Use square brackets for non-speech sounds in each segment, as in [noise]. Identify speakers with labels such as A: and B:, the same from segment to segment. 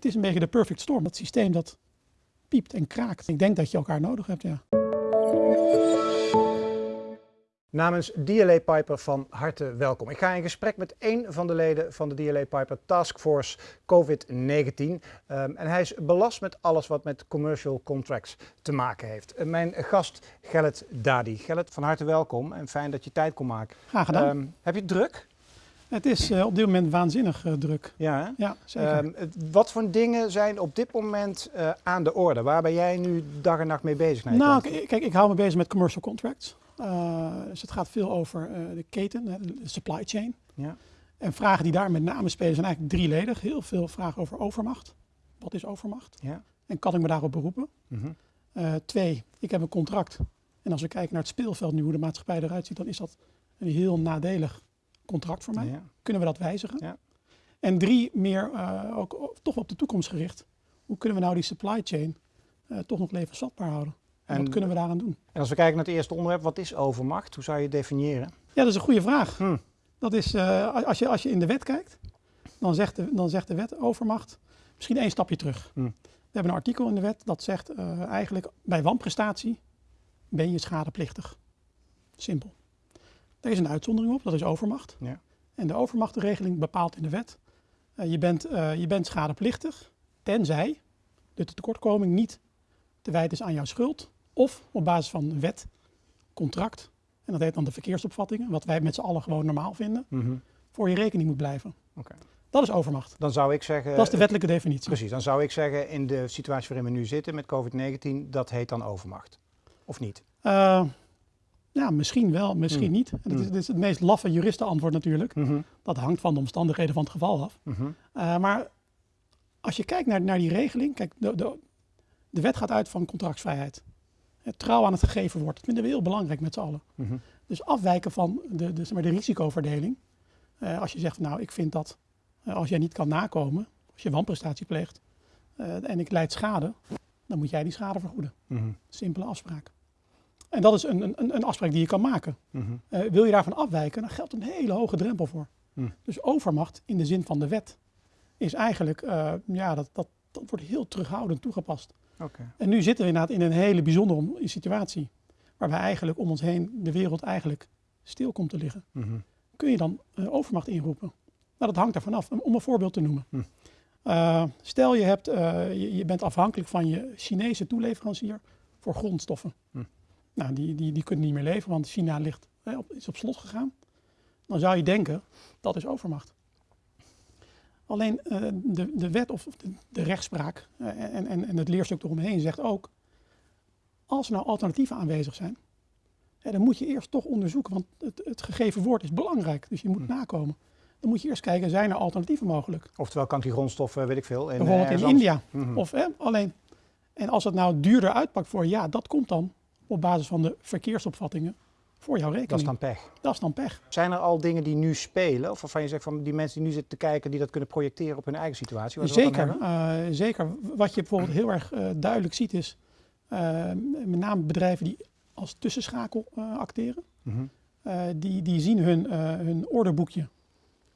A: het is een beetje de perfect storm. Dat systeem dat piept en kraakt. Ik denk dat je elkaar nodig hebt, ja.
B: Namens DLA Piper van harte welkom. Ik ga in gesprek met één van de leden van de DLA Piper Task Force COVID-19. Um, en hij is belast met alles wat met commercial contracts te maken heeft. Uh, mijn gast Gellet Dadi. Gellet, van harte welkom en fijn dat je tijd kon maken.
A: Graag gedaan. Um,
B: heb je druk?
A: Het is uh, op dit moment waanzinnig uh, druk.
B: Ja, hè?
A: ja zeker.
B: Um, wat voor dingen zijn op dit moment uh, aan de orde? Waar ben jij nu dag en nacht mee bezig?
A: Nou, kijk, ik hou me bezig met commercial contracts. Dus het gaat veel over de keten, de supply chain.
B: Ja.
A: En vragen die daar met name spelen zijn eigenlijk drieledig. Heel veel vragen over overmacht. Wat is overmacht?
B: Ja.
A: En kan ik me daarop beroepen?
B: Mm -hmm.
A: twee, ik heb een contract. En als we kijken naar het speelveld nu, hoe de maatschappij eruit ziet, dan is dat een heel nadelig contract voor mij.
B: Ja.
A: Kunnen we dat wijzigen?
B: Ja.
A: En drie, meer ook toch op de toekomst gericht. Hoe kunnen we nou die supply chain toch nog levensvatbaar houden? En wat kunnen we daaraan doen?
B: En als we kijken naar het eerste onderwerp, wat is overmacht? Hoe zou je het definiëren?
A: Ja, dat is een goede vraag.
B: Hm.
A: Dat is, uh, als, je, als je in de wet kijkt, dan zegt de, dan zegt de wet overmacht misschien één stapje terug.
B: Hm.
A: We hebben een artikel in de wet dat zegt eigenlijk bij wanprestatie ben je schadeplichtig. Simpel. Er is een uitzondering op, dat is overmacht.
B: Ja.
A: En de overmachtregeling bepaalt in de wet, uh, je, bent, je bent schadeplichtig tenzij de tekortkoming niet te wijten is aan jouw schuld of op basis van wet, contract, en dat heet dan de verkeersopvattingen, wat wij met z'n allen gewoon normaal vinden,
B: mm -hmm.
A: voor je rekening moet blijven.
B: Okay.
A: Dat is overmacht.
B: Dan zou ik zeggen...
A: Dat is de wettelijke definitie.
B: Precies, dan zou ik zeggen in de situatie waarin we nu zitten met COVID-19, dat heet dan overmacht. Of niet?
A: Uh, ja, misschien wel, misschien
B: Mm.
A: niet. En dat, is, dat is het meest laffe juristenantwoord natuurlijk.
B: Mm -hmm.
A: Dat hangt van de omstandigheden van het geval af.
B: Mm -hmm.
A: uh, maar als je kijkt naar, naar die regeling, kijk, de, de, de wet gaat uit van contractsvrijheid. Het trouw aan het gegeven woord. Dat vinden we heel belangrijk met z'n allen.
B: Mm -hmm.
A: Dus afwijken van de, de, zeg maar, de risicoverdeling. Uh, als je zegt, nou, ik vind dat uh, als jij niet kan nakomen, als je wanprestatie pleegt en ik leid schade, dan moet jij die schade vergoeden.
B: Mm.
A: Simpele afspraak. En dat is een, een, een afspraak die je kan maken.
B: Mm -hmm.
A: wil je daarvan afwijken, dan geldt een hele hoge drempel voor.
B: Mm.
A: Dus overmacht in de zin van de wet is eigenlijk, ja, dat, dat, dat wordt heel terughoudend toegepast.
B: Okay.
A: En nu zitten we inderdaad in een hele bijzondere situatie. Waarbij eigenlijk om ons heen de wereld eigenlijk stil komt te liggen.
B: Mm -hmm.
A: Kun je dan uh, overmacht inroepen? Nou, dat hangt ervan af. Om een voorbeeld te noemen. Stel je, hebt, je, je, bent afhankelijk van je Chinese toeleverancier voor grondstoffen. Nou, die, die, die kunnen niet meer leveren, want China ligt, op, is op slot gegaan. Dan zou je denken, dat is overmacht. Alleen uh, de, de wet of de, de rechtspraak uh, en, en, en het leerstuk eromheen zegt ook, als er nou alternatieven aanwezig zijn, hè, dan moet je eerst toch onderzoeken, want het, het gegeven woord is belangrijk, dus je moet
B: Hm.
A: nakomen. Dan moet je eerst kijken, zijn er alternatieven mogelijk?
B: Oftewel kan die grondstoffen, weet ik veel. In,
A: Bijvoorbeeld in India.
B: Mm -hmm.
A: Of hè, alleen, en als het nou duurder uitpakt voor ja, dat komt dan op basis van de verkeersopvattingen voor jouw rekening.
B: Dat is dan pech.
A: Dat is dan pech.
B: Zijn er al dingen die nu spelen, of waarvan je zegt van die mensen die nu zitten te kijken, die dat kunnen projecteren op hun eigen situatie?
A: Zeker, uh, zeker. Wat je bijvoorbeeld heel erg uh, duidelijk ziet is, uh, met name bedrijven die als tussenschakel acteren,
B: mm -hmm.
A: die, die zien hun, hun orderboekje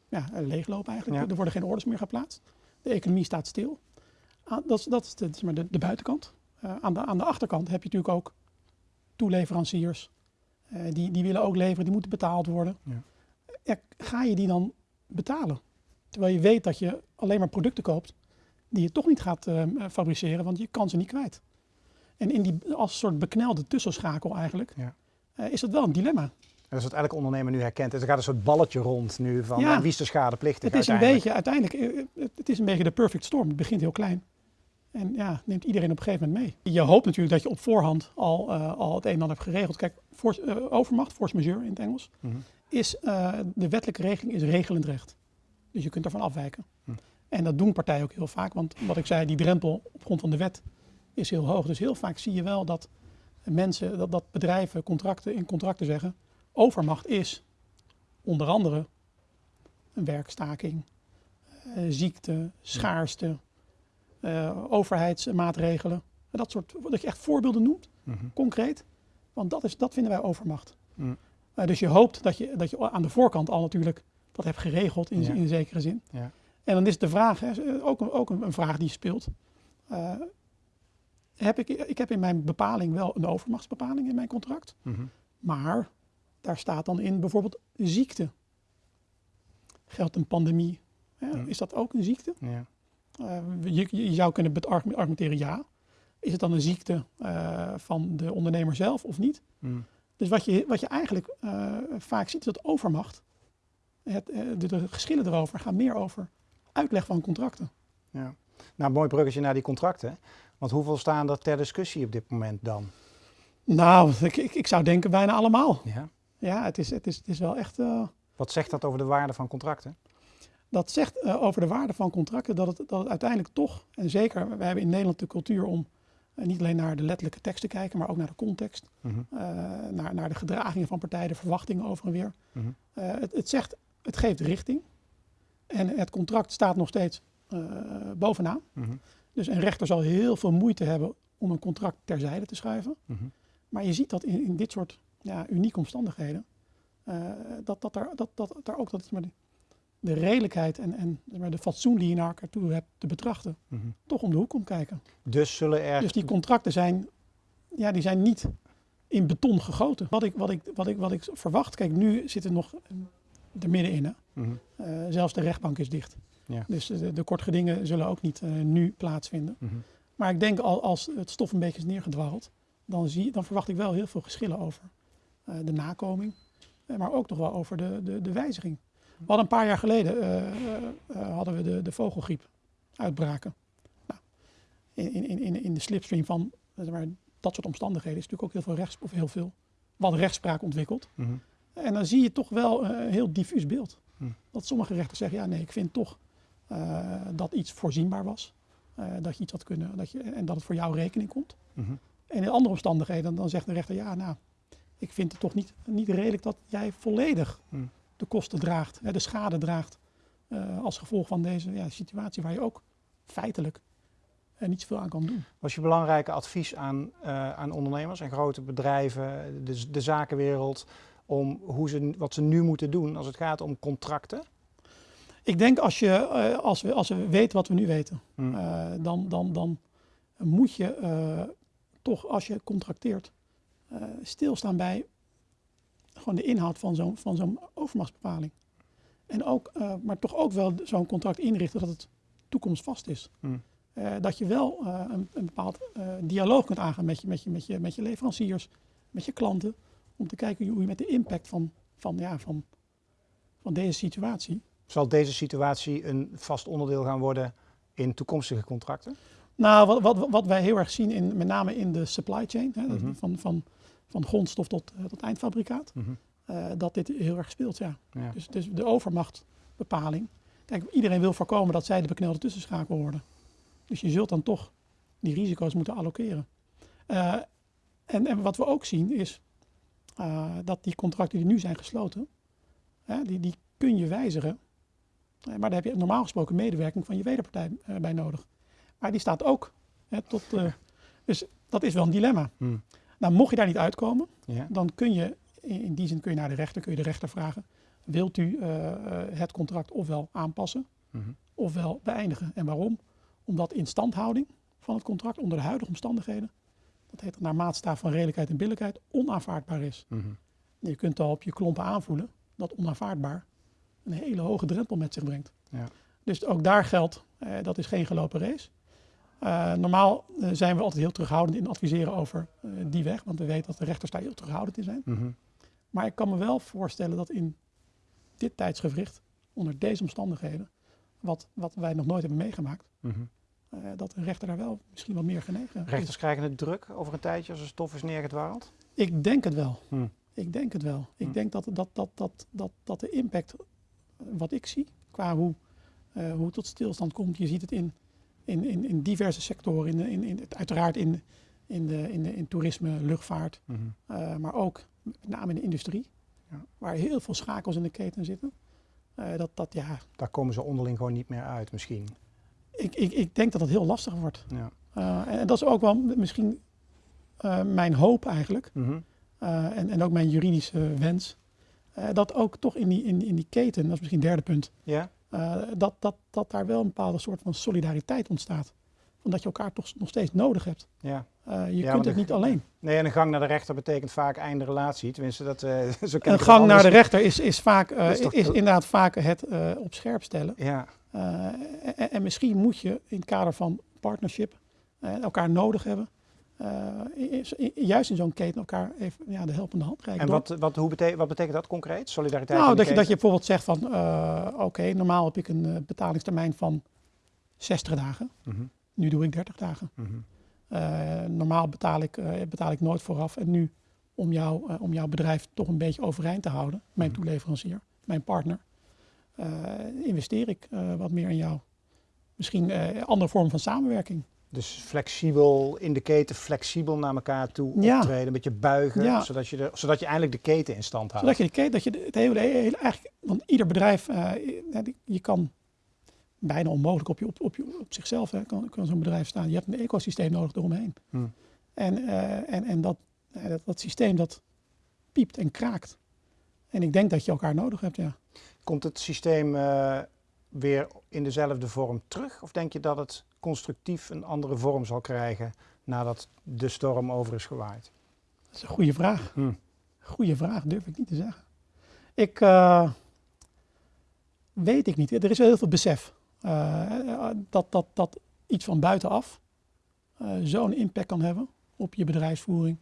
A: ja, leeglopen eigenlijk.
B: Ja.
A: Er worden geen orders meer geplaatst. De economie staat stil. dat, is, dat is de, de buitenkant. aan, de, aan de achterkant heb je natuurlijk ook toeleveranciers. Uh, die, die willen ook leveren, die moeten betaald worden.
B: Ja.
A: Ja, ga je die dan betalen? Terwijl je weet dat je alleen maar producten koopt die je toch niet gaat uh, fabriceren, want je kan ze niet kwijt. En in die, als soort beknelde tussenschakel eigenlijk,
B: ja.
A: uh, is dat wel een dilemma.
B: Dat is wat elke ondernemer nu herkent. Dus er gaat een soort balletje rond nu van
A: ja,
B: wie is de schadeplichtig
A: Het is een beetje, uiteindelijk, het is een beetje de perfect storm. Het begint heel klein. En ja, neemt iedereen op een gegeven moment mee. Je hoopt natuurlijk dat je op voorhand al, uh, al het een en ander hebt geregeld. Kijk, uh, overmacht, force majeure in het Engels,
B: mm -hmm.
A: is uh, de wettelijke regeling is regelend recht. Dus je kunt ervan afwijken.
B: Hm.
A: En dat doen partijen ook heel vaak, want wat ik zei, die drempel op grond van de wet is heel hoog. Dus heel vaak zie je wel dat mensen, dat, dat bedrijven contracten in contracten zeggen, overmacht is onder andere een werkstaking, ziekte, schaarste, overheidsmaatregelen. Dat soort, dat je echt voorbeelden noemt,
B: mm -hmm.
A: concreet. Want dat, is, dat vinden wij overmacht.
B: Mm.
A: Uh, dus je hoopt dat je, dat je aan de voorkant al natuurlijk dat hebt geregeld in,
B: Ja.
A: in zekere zin.
B: Ja.
A: En dan is de vraag, hè, ook, een, ook een, vraag die speelt. Uh, heb ik, ik heb in mijn bepaling wel een overmachtsbepaling in mijn contract.
B: Mhm.
A: Maar daar staat dan in bijvoorbeeld ziekte. Geldt een pandemie? Hè?
B: Mhm.
A: Is dat ook een ziekte?
B: Ja.
A: Uh, je, je, zou kunnen argumenteren ja. Is het dan een ziekte uh, van de ondernemer zelf of niet?
B: Mhm.
A: Dus wat je, wat je eigenlijk uh, vaak ziet is dat overmacht. Het, de, de, geschillen erover gaan meer over uitleg van contracten.
B: Ja. Nou, mooi bruggetje naar die contracten. Want hoeveel staan er ter discussie op dit moment dan?
A: Nou, ik, ik, ik zou denken bijna allemaal.
B: Ja,
A: ja het, is, het, is, het is wel echt...
B: Wat zegt dat over de waarde van contracten?
A: Dat zegt uh, over de waarde van contracten dat het, dat het uiteindelijk toch, en zeker, we hebben in Nederland de cultuur om uh, niet alleen naar de letterlijke tekst te kijken, maar ook naar de context,
B: mm
A: -hmm. naar, naar de gedragingen van partijen, de verwachtingen over en weer.
B: Mm -hmm.
A: het, het zegt, het geeft richting en het contract staat nog steeds bovenaan.
B: Mm -hmm.
A: Dus een rechter zal heel veel moeite hebben om een contract terzijde te schuiven. Maar je ziet dat in, in dit soort ja, unieke omstandigheden, dat, dat, daar, dat, dat daar ook dat maar de, de redelijkheid en, en de fatsoen die je naar elkaar toe hebt te betrachten,
B: mm -hmm.
A: toch om de hoek komt kijken.
B: Dus zullen er.
A: Dus die contracten zijn, ja, die zijn niet in beton gegoten. Wat ik, wat ik, wat ik, wat ik verwacht, kijk, nu zitten we nog er middenin. Hè?
B: Mm -hmm.
A: uh, zelfs de rechtbank is dicht.
B: Ja.
A: Dus de, de kortgedingen zullen ook niet uh, nu plaatsvinden.
B: Mm -hmm.
A: Maar ik denk al, als het stof een beetje is neergedwarreld, dan, zie, dan verwacht ik wel heel veel geschillen over uh, de nakoming, maar ook nog wel over de, de, de wijziging. We hadden een paar jaar geleden uh, hadden we de, de vogelgriep uitbraken. Nou, in, in, in, in de slipstream van maar, dat soort omstandigheden is natuurlijk ook heel veel, rechts, of heel veel wat rechtspraak ontwikkeld.
B: Mm -hmm.
A: En dan zie je toch wel een heel diffuus beeld.
B: Mm.
A: Dat sommige rechters zeggen, ja nee, ik vind toch dat iets voorzienbaar was. dat je iets had kunnen, dat je, en dat het voor jou rekening komt.
B: Mm -hmm.
A: En in andere omstandigheden, dan zegt de rechter, ja, nou, ik vind het toch niet, niet redelijk dat jij volledig. De kosten draagt, de schade draagt, uh, als gevolg van deze ja, situatie waar je ook feitelijk uh, niet zoveel aan kan doen.
B: Was je belangrijke advies aan, uh, aan ondernemers en grote bedrijven, de, de zakenwereld, om hoe ze, wat ze nu moeten doen als het gaat om contracten?
A: Ik denk als, je, als, we, als we weten wat we nu weten,
B: Hmm.
A: dan, dan, dan moet je toch als je contracteert uh, stilstaan bij gewoon de inhoud van zo'n van zo'n overmachtsbepaling. En ook, uh, maar toch ook wel zo'n contract inrichten dat het toekomstvast is.
B: Hmm.
A: Uh, dat je wel een, een, bepaald dialoog kunt aangaan met je, met, je, met, je, met je leveranciers, met je klanten, om te kijken hoe je met de impact van, van, ja, van, van deze situatie.
B: Zal deze situatie een vast onderdeel gaan worden in toekomstige contracten?
A: Nou, wat, wat, wat wij heel erg zien, in, met name in de supply chain, hè,
B: Mhm.
A: van, van, van grondstof tot, uh, tot eindfabrikaat,
B: Mhm.
A: uh, dat dit heel erg speelt. Ja.
B: Ja.
A: Dus, dus de overmachtbepaling. Kijk, iedereen wil voorkomen dat zij de beknelde tussenschakel worden. Dus je zult dan toch die risico's moeten allokeren. Uh, en, en, wat we ook zien is dat die contracten die nu zijn gesloten, die, die kun je wijzigen. maar daar heb je normaal gesproken medewerking van je wederpartij bij nodig. Maar die staat ook hè, tot. [laughs] Dus dat is wel een dilemma.
B: Hmm.
A: Nou, mocht je daar niet uitkomen,
B: Ja.
A: dan kun je, in, die zin kun je naar de rechter, kun je de rechter vragen. Wilt u uh, het contract ofwel aanpassen,
B: Mhm.
A: ofwel beëindigen? En waarom? Omdat instandhouding van het contract onder de huidige omstandigheden, dat heet naar maatstaf van redelijkheid en billijkheid, onaanvaardbaar is.
B: Mhm.
A: Je kunt al op je klompen aanvoelen dat onaanvaardbaar een hele hoge drempel met zich brengt.
B: Ja.
A: Dus ook daar geldt, eh, dat is geen gelopen race. Uh, normaal uh, zijn we altijd heel terughoudend in adviseren over uh, die weg, want we weten dat de rechters daar heel terughoudend in zijn.
B: Mhm.
A: Maar ik kan me wel voorstellen dat in dit tijdsgewricht, onder deze omstandigheden, wat, wat wij nog nooit hebben meegemaakt,
B: Mhm.
A: dat een rechter daar wel misschien wat meer genegen
B: Rechters
A: is.
B: krijgen het druk over een tijdje als er stof is neergedwarreld?
A: Ik denk het wel.
B: Hm.
A: Ik denk het wel. Ik
B: Hm.
A: denk dat, dat, dat, dat, dat, dat de impact, wat ik zie, qua hoe, uh, hoe het tot stilstand komt, je ziet het in, in, in, in diverse sectoren, in, in, in, uiteraard in, in, de, in, de, in toerisme, luchtvaart,
B: Mhm.
A: uh, maar ook met name in de industrie,
B: Ja.
A: waar heel veel schakels in de keten zitten. Uh, dat, dat, ja,
B: Daar komen ze onderling gewoon niet meer uit misschien.
A: ik, ik, ik denk dat dat heel lastig wordt.
B: Ja.
A: Uh, en dat is ook wel misschien mijn hoop eigenlijk.
B: Mhm.
A: En, en ook mijn juridische wens. Dat ook toch in die, in, in die keten, dat is misschien het derde punt.
B: Ja?
A: Eh, dat, dat, dat daar wel een bepaalde soort van solidariteit ontstaat. Omdat je elkaar toch nog steeds nodig hebt.
B: Ja.
A: Uh, je
B: Ja,
A: kunt het niet alleen.
B: Nee, en een gang naar de rechter betekent vaak einde relatie. Tenminste, dat, eh [laughs] zo ken
A: Een gang naar de rechter is, is, vaak, eh,
B: is toch-
A: is inderdaad vaak het eh, op scherp stellen.
B: Ja,
A: Eh, en, en misschien moet je in het kader van partnership eh, elkaar nodig hebben. Eh, juist in zo'n keten elkaar even ja, de helpende hand reiken.
B: en wat, wat, hoe bete- wat betekent dat concreet? Solidariteit
A: nou, dat je, dat je bijvoorbeeld zegt van, eh, oké, normaal heb ik een eh, betalingstermijn van 60 dagen.
B: Mhm,
A: Nu doe ik 30 dagen.
B: mhm.
A: Normaal betaal ik, betaal ik nooit vooraf. En nu, om, jou, om jouw bedrijf toch een beetje overeind te houden, mijn
B: Mhm.
A: toeleverancier, mijn partner, investeer ik wat meer in jou. Misschien een andere vorm van samenwerking.
B: Dus flexibel in de keten, flexibel naar elkaar toe
A: Ja.
B: optreden, een beetje buigen,
A: Ja.
B: zodat, je de, zodat je eindelijk de keten in stand houdt.
A: Zodat je de keten, dat je de- het hele, hele eigenlijk, want ieder bedrijf, eh, je kan bijna onmogelijk op, je, op, op, je, op zichzelf hè, kan, kan zo'n bedrijf staan. Je hebt een ecosysteem nodig eromheen.
B: Hmm.
A: En, eh, en, en dat, eh, dat, dat systeem dat piept en kraakt. En ik denk dat je elkaar nodig hebt, ja.
B: Komt het systeem eh, weer in dezelfde vorm terug? Of denk je dat het constructief een andere vorm zal krijgen nadat de storm over is gewaaid?
A: Dat is een goede vraag.
B: Hmm.
A: Goeie vraag, durf ik niet te zeggen. Ik eh, weet ik niet. Er is wel heel veel besef eh, dat, dat, dat iets van buitenaf eh, zo'n impact kan hebben op je bedrijfsvoering,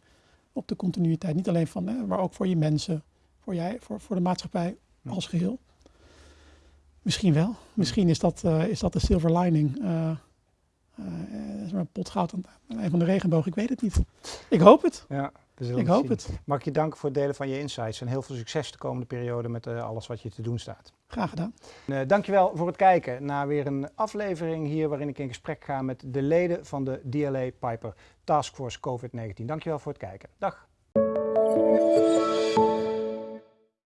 A: op de continuïteit. Niet alleen van, hè, maar ook voor je mensen, voor, jij, voor, voor de maatschappij
B: Ja.
A: als geheel. Misschien wel. Misschien is dat, is dat de silver lining. Eh eh, is maar een pot goud aan aan een van de regenboog. Ik weet het niet. Ik hoop het.
B: Ja, we zullen
A: Ik hoop
B: zien.
A: het.
B: Mag ik je danken voor het delen van je insights en heel veel succes de komende periode met eh, alles wat je te doen staat.
A: Graag gedaan.
B: Uh, dankjewel voor het kijken naar weer een aflevering hier waarin ik in gesprek ga met de leden van de DLA Piper Taskforce COVID-19. Dankjewel voor het kijken. Dag.